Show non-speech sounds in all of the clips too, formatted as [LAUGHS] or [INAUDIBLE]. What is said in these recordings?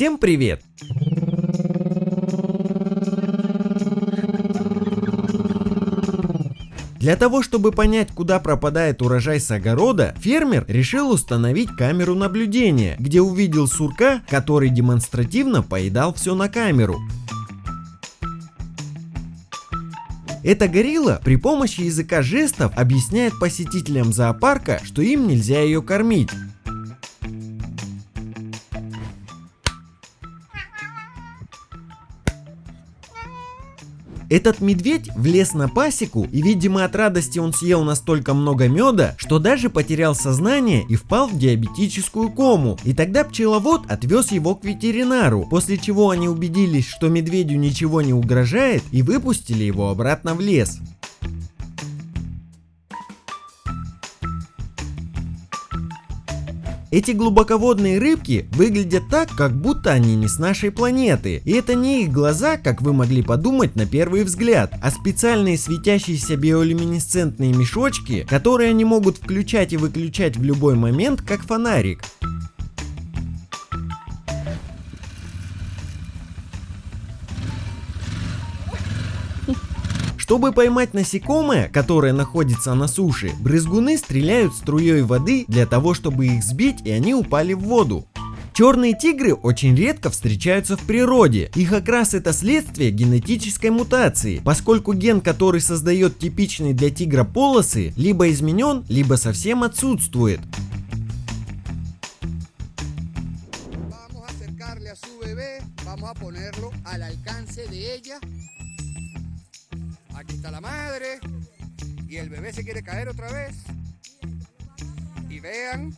Всем привет! Для того, чтобы понять, куда пропадает урожай с огорода, фермер решил установить камеру наблюдения, где увидел сурка, который демонстративно поедал все на камеру. Эта горилла при помощи языка жестов объясняет посетителям зоопарка, что им нельзя ее кормить. Этот медведь влез на пасеку и, видимо, от радости он съел настолько много меда, что даже потерял сознание и впал в диабетическую кому. И тогда пчеловод отвез его к ветеринару, после чего они убедились, что медведю ничего не угрожает и выпустили его обратно в лес. Эти глубоководные рыбки выглядят так, как будто они не с нашей планеты. И это не их глаза, как вы могли подумать на первый взгляд, а специальные светящиеся биолюминесцентные мешочки, которые они могут включать и выключать в любой момент, как фонарик. Чтобы поймать насекомое, которое находится на суше, брызгуны стреляют струей воды для того, чтобы их сбить и они упали в воду. Черные тигры очень редко встречаются в природе. Их окрас это следствие генетической мутации, поскольку ген, который создает типичные для тигра полосы, либо изменен, либо совсем отсутствует. Aquí está la madre. Y el bebé se quiere caer otra vez. Y vean.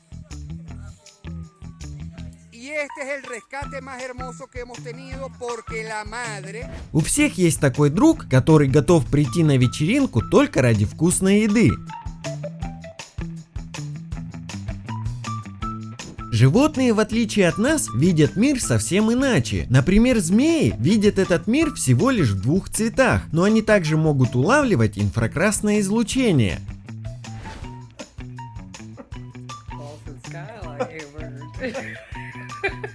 И este es el rescate más hermoso que hemos tenido porque la madre... У всех есть такой друг, который готов прийти на вечеринку только ради вкусной еды. Животные, в отличие от нас, видят мир совсем иначе. Например, змеи видят этот мир всего лишь в двух цветах, но они также могут улавливать инфракрасное излучение. [LAUGHS]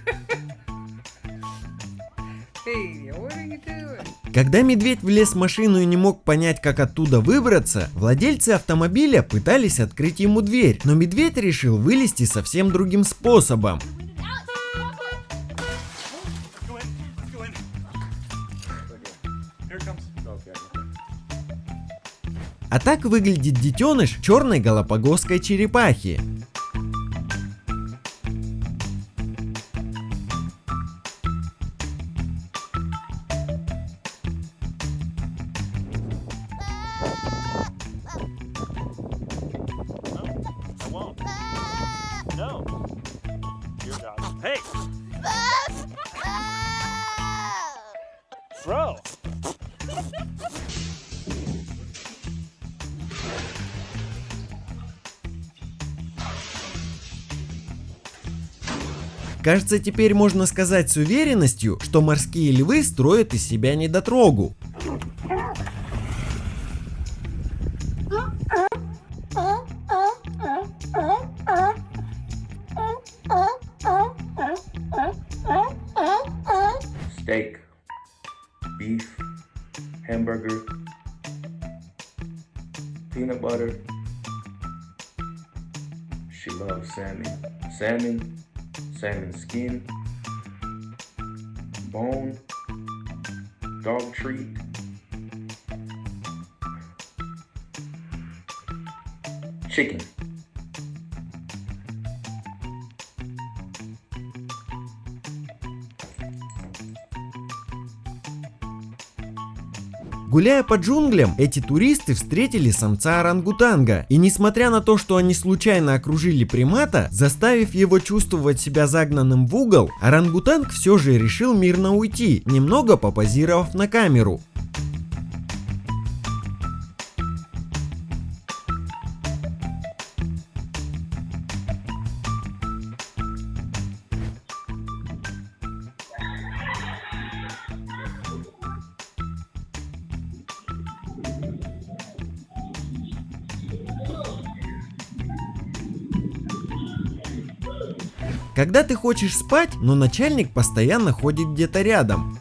Когда медведь влез в машину и не мог понять, как оттуда выбраться, владельцы автомобиля пытались открыть ему дверь, но медведь решил вылезти совсем другим способом. А так выглядит детеныш черной галапагосской черепахи. Кажется, теперь можно сказать с уверенностью, что морские львы строят из себя недотрогу. steak, beef, hamburger, peanut butter. She loves salmon. Salmon, salmon skin, bone, dog treat. Chicken. Гуляя по джунглям, эти туристы встретили самца орангутанга. И несмотря на то, что они случайно окружили примата, заставив его чувствовать себя загнанным в угол, орангутанг все же решил мирно уйти, немного попозировав на камеру. Когда ты хочешь спать, но начальник постоянно ходит где-то рядом.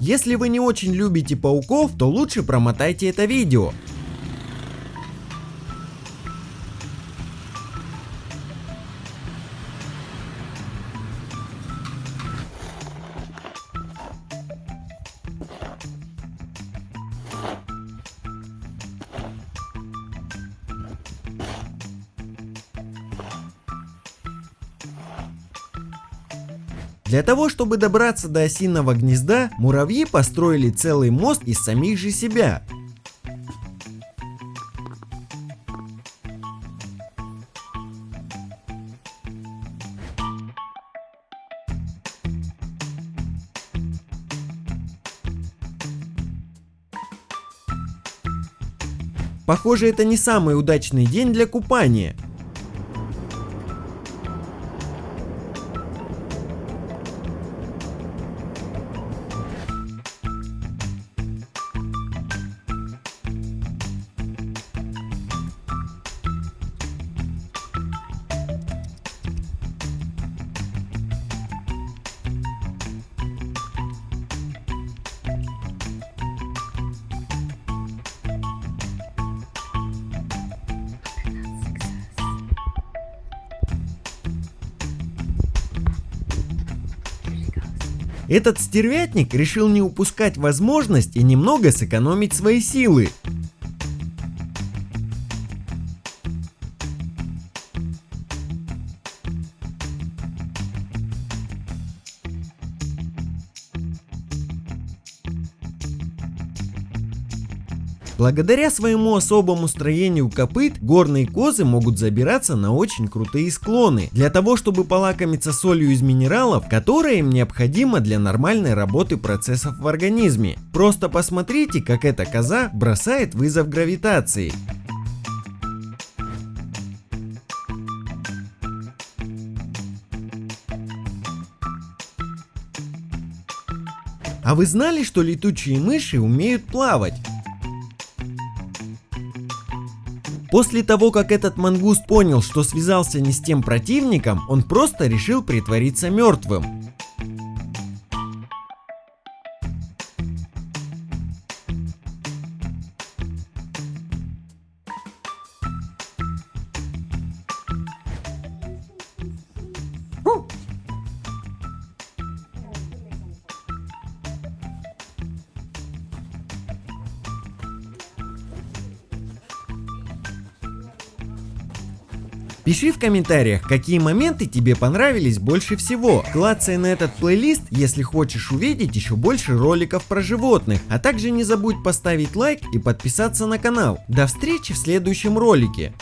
Если вы не очень любите пауков, то лучше промотайте это видео. Для того, чтобы добраться до осиного гнезда, муравьи построили целый мост из самих же себя. Похоже, это не самый удачный день для купания. Этот стервятник решил не упускать возможность и немного сэкономить свои силы. Благодаря своему особому строению копыт, горные козы могут забираться на очень крутые склоны, для того чтобы полакомиться солью из минералов, которая им необходима для нормальной работы процессов в организме. Просто посмотрите, как эта коза бросает вызов гравитации. А вы знали, что летучие мыши умеют плавать? После того, как этот мангуст понял, что связался не с тем противником, он просто решил притвориться мертвым. Пиши в комментариях, какие моменты тебе понравились больше всего. Клацай на этот плейлист, если хочешь увидеть еще больше роликов про животных. А также не забудь поставить лайк и подписаться на канал. До встречи в следующем ролике.